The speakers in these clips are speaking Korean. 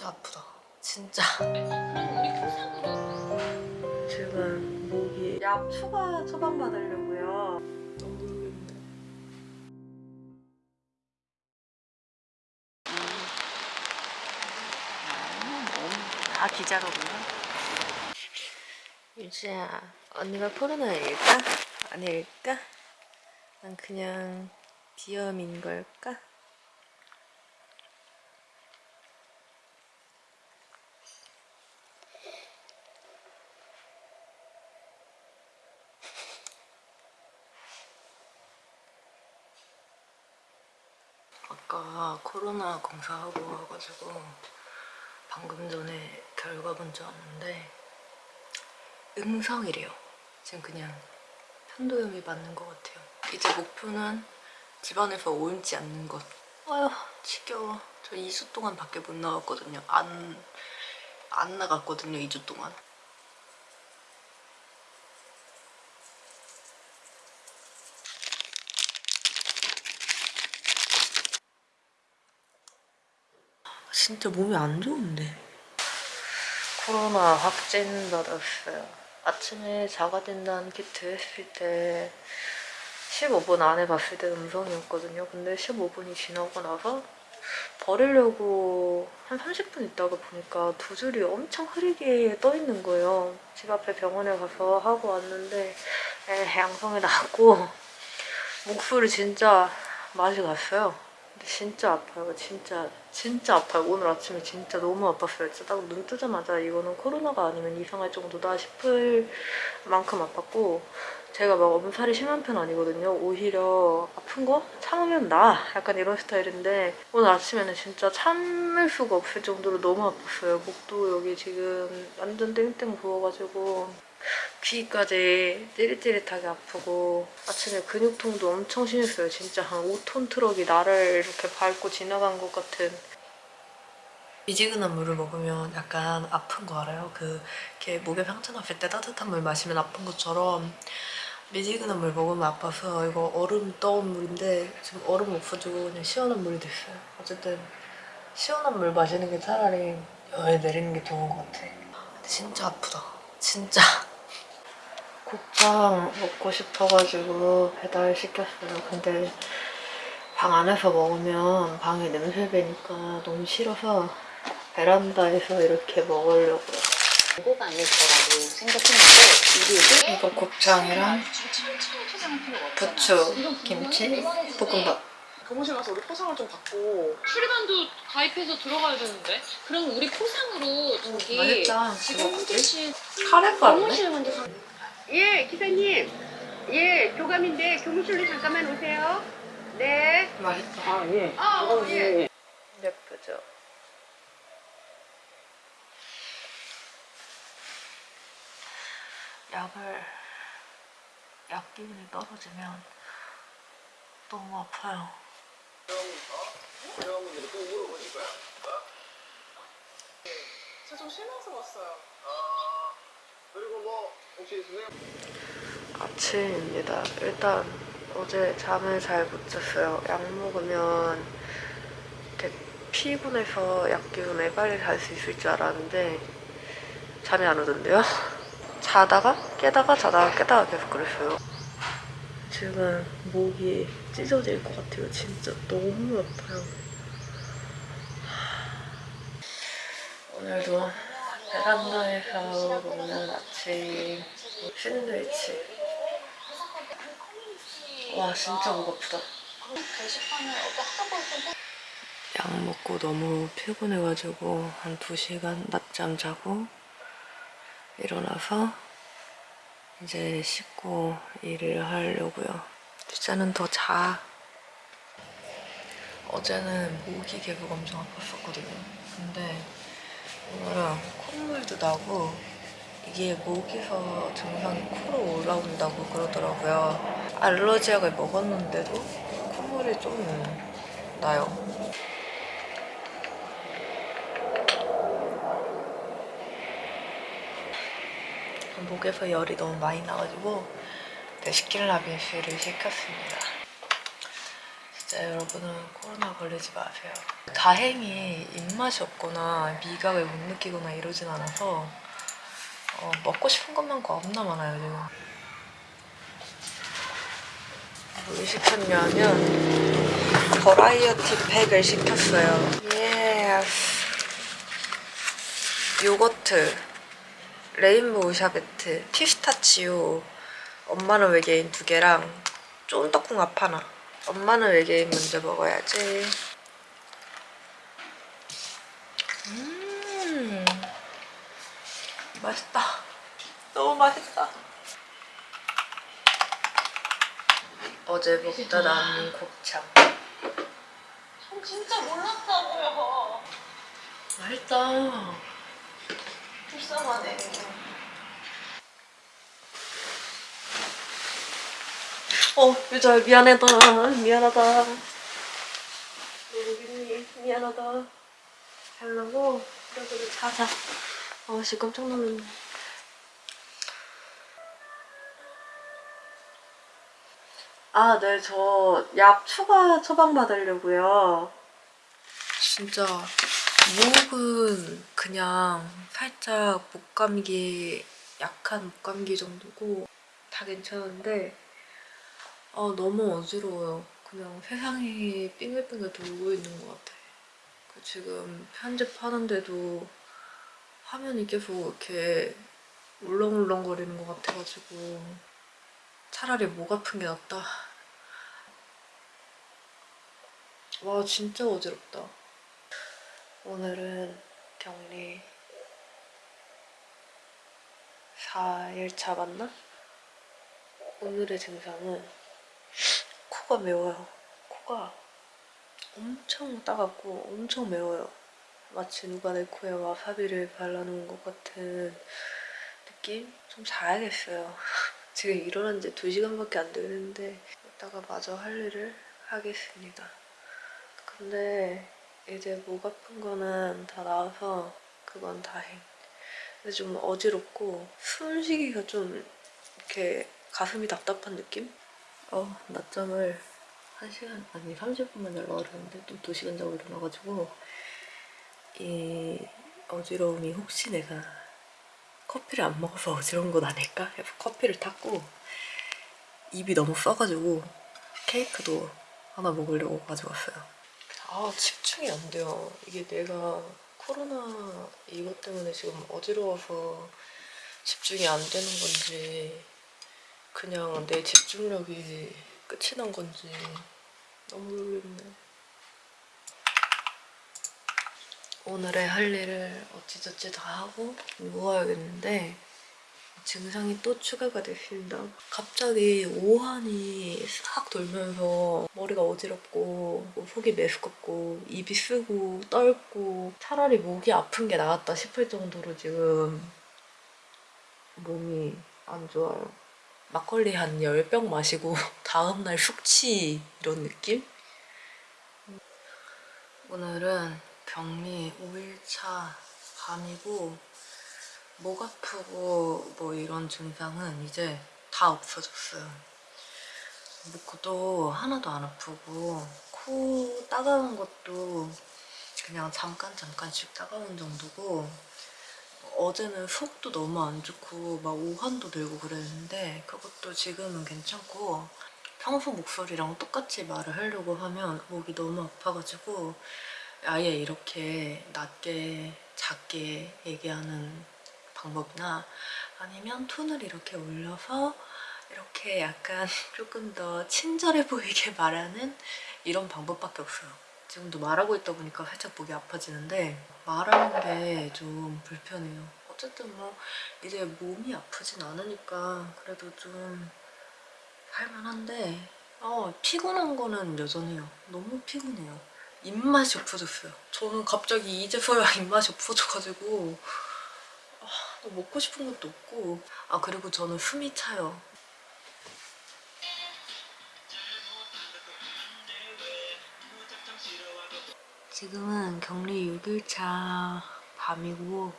진짜 아프다. 진짜. 지금 목이 약 추가 처방 받으려고요. 너무 모르겠네. 다 기자로구나. 유지야, 언니가 코로나일까? 아닐까? 난 그냥 비염인 걸까? 아까 코로나 검사하고 와가지고 방금 전에 결과 먼저 왔는데 음성이래요. 지금 그냥 편도염이 맞는 것 같아요. 이제 목표는 집안에서 옮지 않는 것. 아휴 지겨워. 저 2주 동안 밖에 못 나갔거든요. 안, 안 나갔거든요. 2주 동안. 진짜 몸이 안 좋은데. 코로나 확진 받았어요. 아침에 자가진단 키트 했을 때 15분 안에 봤을 때 음성이었거든요. 근데 15분이 지나고 나서 버리려고 한 30분 있다가 보니까 두 줄이 엄청 흐리게 떠 있는 거예요. 집 앞에 병원에 가서 하고 왔는데 에, 양성이 나왔고 목소리 진짜 맛이 갔어요. 진짜 아파요. 진짜 진짜 아파요. 오늘 아침에 진짜 너무 아팠어요. 진짜 딱 눈 뜨자마자 이거는 코로나가 아니면 이상할 정도다 싶을 만큼 아팠고 제가 막 엄살이 심한 편 아니거든요. 오히려 아픈 거 참으면 나 약간 이런 스타일인데 오늘 아침에는 진짜 참을 수가 없을 정도로 너무 아팠어요. 목도 여기 지금 완전 땡땡 부어가지고 귀까지 찌릿찌릿하게 아프고 아침에 근육통도 엄청 심했어요. 진짜 한 5톤 트럭이 나를 이렇게 밟고 지나간 것 같은 미지근한 물을 먹으면 약간 아픈 거 알아요? 그 이렇게 목에 상처 났을 때 따뜻한 물 마시면 아픈 것처럼 미지근한 물 먹으면 아파서 이거 얼음 떠온 물인데 지금 얼음 없어지고 그냥 시원한 물이 됐어요. 어쨌든 시원한 물 마시는 게 차라리 열 내리는 게 좋은 것 같아. 근데 진짜 아프다. 진짜. 곱창 먹고 싶어가지고 배달 시켰어요. 근데 방 안에서 먹으면 방에 냄새 배니까 너무 싫어서 베란다에서 이렇게 먹으려고요. 광고가 아닐 거라고 생각했는데 이거 곱창이랑 없잖아. 부추, 김치, 볶음밥. 교무실 가서 우리 포상을 좀 받고 출연단도 가입해서 들어가야 되는데 그럼 우리 포상으로 저기 맛있다. 지금 홍대시 카레가루네? 교무실 먼저 가 예, 기사님. 예, 교감인데 교무실로 잠깐만 오세요. 네. 맛있다. 아 예. 아, 어, 예. 예쁘죠? 약을 약 기운이 떨어지면 너무 아파요. 저좀 실망스러웠어요. 아침입니다. 일단 어제 잠을 잘 못 잤어요. 약 먹으면 이렇게 피곤해서 약 기운에 빨리 잘 수 있을 줄 알았는데 잠이 안 오던데요? 자다가 깨다가 자다가 깨다가 계속 그랬어요. 지금 목이 찢어질 것 같아요. 진짜 너무 아파요. 오늘도 베란다에서 먹는 아침 샌드위치 와 진짜 목 아프다. 약 먹고 너무 피곤해가지고 한 2시간 낮잠 자고 일어나서 이제 씻고 일을 하려고요. 일단은 더 자. 어제는 모기 계속 엄청 아팠었거든요. 근데 나고 이게 목에서 증상이 코로 올라온다고 그러더라고요. 알러지약을 먹었는데도 콧물이 좀 나요. 목에서 열이 너무 많이 나가지고 데시킬라빈스를 시켰습니다. 진짜 여러분은 코로나 걸리지 마세요. 다행히 입맛이 없거나 미각을 못 느끼거나 이러진 않아서 어, 먹고 싶은 것만 겁나 많아요 지금. 뭘 시켰냐면 variety pack을 시켰어요. 예. 요거트, rainbow sherbet, 피스타치오, 엄마는 외계인 두 개랑 쫀떡궁합 하나. 엄마는 외계인 먼저 먹어야지. 음, 맛있다. 너무 맛있다. 어제 먹다 남은 곱창. 전 진짜 몰랐다고요. 맛있다. 불쌍하네. 어, 유자 미안하다. 미안하다. 있니? 미안하다. 잘라고 그래 그래 자자. 어, 씨 깜짝 놀랐네. 아, 네, 저 약 추가 처방 받으려고요. 진짜 목은 그냥 살짝 목감기 약한 목감기 정도고 다 괜찮은데 아 너무 어지러워요. 그냥 세상이 빙글빙글 돌고 있는 것 같아. 그 지금 편집하는데도 화면이 계속 이렇게 울렁울렁거리는 것 같아가지고 차라리 목 아픈 게 낫다. 와 진짜 어지럽다. 오늘은 격리 4일차 맞나? 오늘의 증상은 코가 매워요. 코가 엄청 따갑고 엄청 매워요. 마치 누가 내 코에 와사비를 발라놓은 것 같은 느낌? 좀 자야겠어요. 지금 일어난 지 2시간밖에 안 되는데 이따가 마저 할 일을 하겠습니다. 근데 이제 목 아픈 거는 다 나와서 그건 다행. 근데 좀 어지럽고 숨쉬기가 좀 이렇게 가슴이 답답한 느낌? 어, 낮잠을 1시간, 아니 30분만 자려고 그러는데 또 2시간 자고 일어나가지고 이 어지러움이 혹시 내가 커피를 안 먹어서 어지러운 건 아닐까? 해서 커피를 탔고 입이 너무 써가지고 케이크도 하나 먹으려고 가져왔어요. 아 집중이 안 돼요. 이게 내가 코로나 이것 때문에 지금 어지러워서 집중이 안 되는 건지 그냥 내 집중력이 끝이 난 건지 너무 모르겠네. 오늘의 할 일을 어찌저찌 다 하고 누워야겠는데 증상이 또 추가가 됐습니다. 갑자기 오한이 싹 돌면서 머리가 어지럽고 뭐 속이 메스껍고 입이 쓰고 떨고 차라리 목이 아픈 게 나았다 싶을 정도로 지금 몸이 안 좋아요. 막걸리 한 10병 마시고 다음날 숙취 이런 느낌? 오늘은 격리 5일차 밤이고 목 아프고 뭐 이런 증상은 이제 다 없어졌어요. 목도 하나도 안 아프고 코 따가운 것도 그냥 잠깐 잠깐씩 따가운 정도고 어제는 속도 너무 안 좋고 막 오한도 들고 그랬는데 그것도 지금은 괜찮고 평소 목소리랑 똑같이 말을 하려고 하면 목이 너무 아파가지고 아예 이렇게 낮게 작게 얘기하는 방법이나 아니면 톤을 이렇게 올려서 이렇게 약간 조금 더 친절해 보이게 말하는 이런 방법밖에 없어요. 지금도 말하고 있다 보니까 살짝 목이 아파지는데 말하는 게 좀 불편해요. 어쨌든 뭐 이제 몸이 아프진 않으니까 그래도 좀 할만한데 어, 피곤한 거는 여전해요. 너무 피곤해요. 입맛이 없어졌어요. 저는 갑자기 이제서야 입맛이 없어져가지고 아, 뭐 먹고 싶은 것도 없고 아 그리고 저는 숨이 차요. 지금은 격리 6일차 밤이고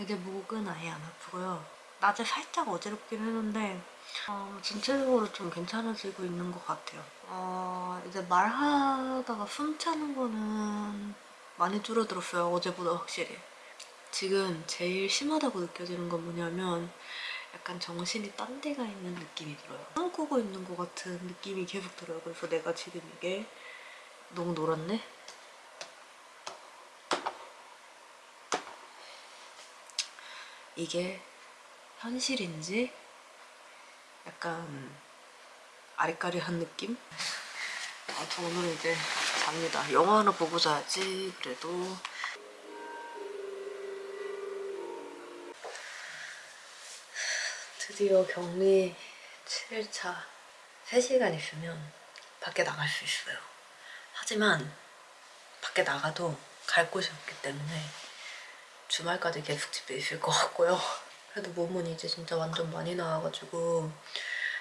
이제 목은 아예 안 아프고요. 낮에 살짝 어지럽긴 했는데 어, 전체적으로 좀 괜찮아지고 있는 것 같아요. 어, 이제 말하다가 숨 차는 거는 많이 줄어들었어요. 어제보다 확실히. 지금 제일 심하다고 느껴지는 건 뭐냐면 약간 정신이 딴 데가 있는 느낌이 들어요. 꿈꾸고 있는 것 같은 느낌이 계속 들어요. 그래서 내가 지금 이게 너무 놀았네? 이게 현실인지 약간 아리까리한 느낌? 아, 저 오늘 이제 잡니다. 영화 하나 보고 자야지 그래도 드디어 격리 7일차 3시간 있으면 밖에 나갈 수 있어요. 하지만 밖에 나가도 갈 곳이 없기 때문에 주말까지 계속 집에 있을 것 같고요. 그래도 몸은 이제 진짜 완전 많이 나와가지고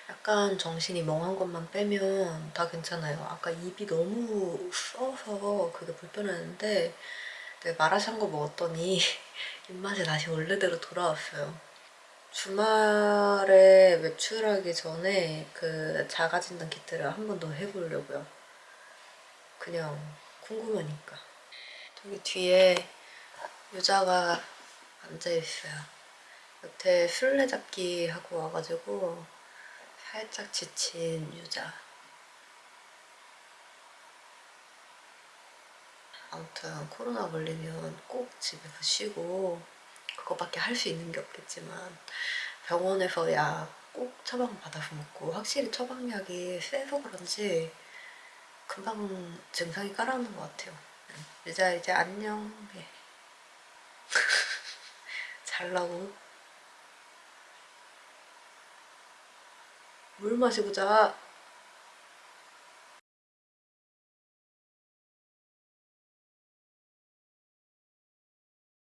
약간 정신이 멍한 것만 빼면 다 괜찮아요. 아까 입이 너무 써서 그게 불편했는데 마라샹궈 먹었더니 입맛이 다시 원래대로 돌아왔어요. 주말에 외출하기 전에 그 자가진단 키트를 한 번 더 해보려고요. 그냥 궁금하니까. 저기 뒤에 유자가 앉아있어요. 여태 술래잡기 하고 와가지고 살짝 지친 유자. 아무튼 코로나 걸리면 꼭 집에서 쉬고 그거밖에 할 수 있는 게 없겠지만 병원에서 약 꼭 처방 받아서 먹고 확실히 처방약이 세서 그런지 금방 증상이 깔아오는 것 같아요. 유자 이제 안녕 해. 잘라고 물 마시고 자.